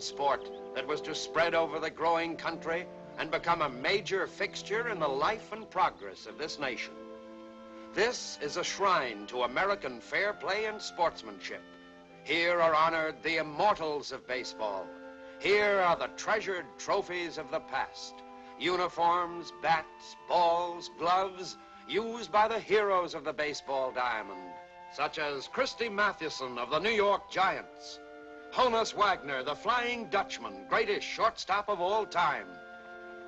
sport that was to spread over the growing country and become a major fixture in the life and progress of this nation. This is a shrine to American fair play and sportsmanship. Here are honored the immortals of baseball. Here are the treasured trophies of the past. Uniforms, bats, balls, gloves, used by the heroes of the baseball diamond, such as Christy Mathewson of the New York Giants, Honus Wagner, the Flying Dutchman, greatest shortstop of all time,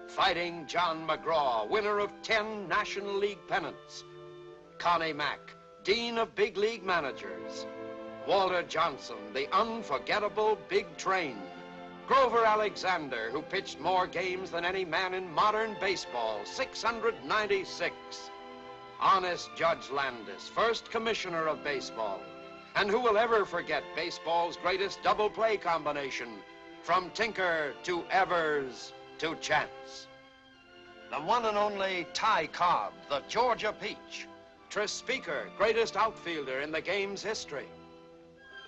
Fighting John McGraw, winner of 10 National League pennants, Connie Mack, Dean of Big League Managers, Walter Johnson, the unforgettable Big Train, Grover Alexander, who pitched more games than any man in modern baseball, 696. Honest Judge Landis, first commissioner of baseball. And who will ever forget baseball's greatest double play combination, from Tinker to Evers to Chance. The one and only Ty Cobb, the Georgia Peach. Tris Speaker, greatest outfielder in the game's history.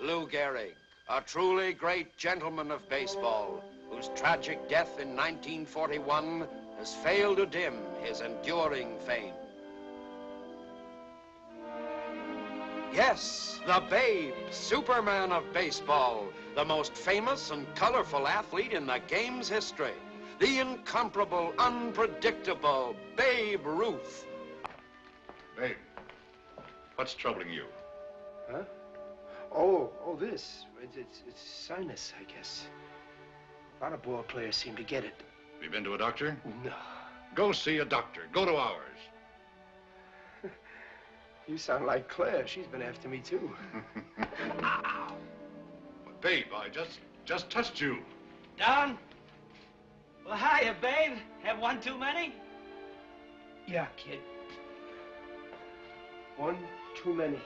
Lou Gehrig, a truly great gentleman of baseball, whose tragic death in 1941 has failed to dim his enduring fame. Yes, the Babe, Superman of baseball, the most famous and colorful athlete in the game's history. The incomparable, unpredictable Babe Ruth. Babe, what's troubling you? Huh? Oh, oh, this. It's, it's, it's sinus, I guess. A lot of ball players seem to get it. Have you been to a doctor? No. Go see a doctor. Go to ours. You sound like Claire. She's been after me, too. Babe, I just, just touched you. Don? Well, hiya, babe. Have one too many? Yeah, kid. One too many.